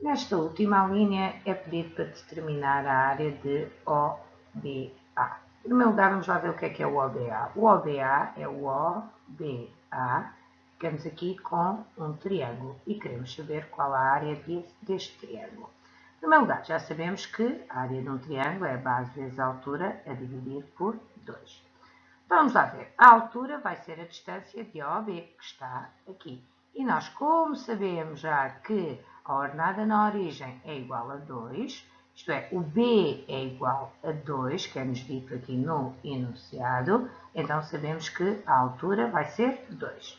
Nesta última linha é pedido para determinar a área de OBA. Em primeiro lugar, vamos lá ver o que é que é o OBA. O OBA é o OBA. Ficamos aqui com um triângulo e queremos saber qual a área deste triângulo. Em primeiro lugar, já sabemos que a área de um triângulo é a base vezes a altura a dividir por 2. Então, vamos lá ver. A altura vai ser a distância de OB, que está aqui. E nós, como sabemos já que a ordenada na origem é igual a 2, isto é, o B é igual a 2, que é-nos dito aqui no enunciado, então sabemos que a altura vai ser 2.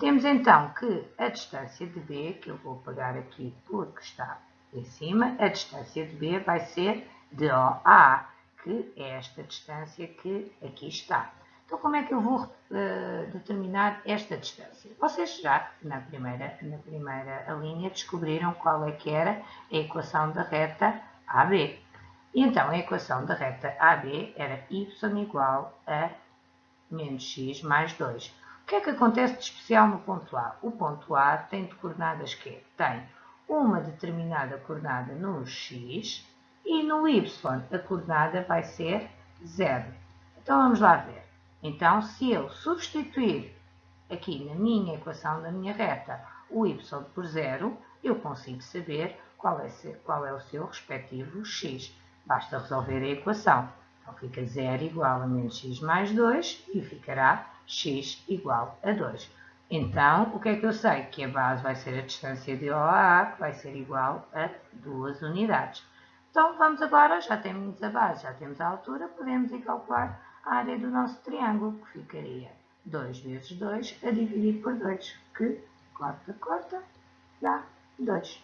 Temos então que a distância de B, que eu vou pegar aqui porque está em cima, a distância de B vai ser de OA, que é esta distância que aqui está. Então, como é que eu vou uh, determinar esta distância? Vocês já, na primeira, na primeira linha, descobriram qual é que era a equação da reta AB. E então, a equação da reta AB era y igual a menos x mais 2. O que é que acontece de especial no ponto A? O ponto A tem de coordenadas que tem uma determinada coordenada no x e no y a coordenada vai ser 0. Então vamos lá ver. Então, se eu substituir aqui na minha equação da minha reta o y por 0, eu consigo saber qual é, qual é o seu respectivo x. Basta resolver a equação. Então fica 0 igual a menos x mais 2 e ficará x igual a 2. Então, o que é que eu sei? Que a base vai ser a distância de OA, que vai ser igual a 2 unidades. Então, vamos agora, já temos a base, já temos a altura, podemos ir calcular a área do nosso triângulo, que ficaria 2 vezes 2 a dividir por 2, que corta, corta, dá 2.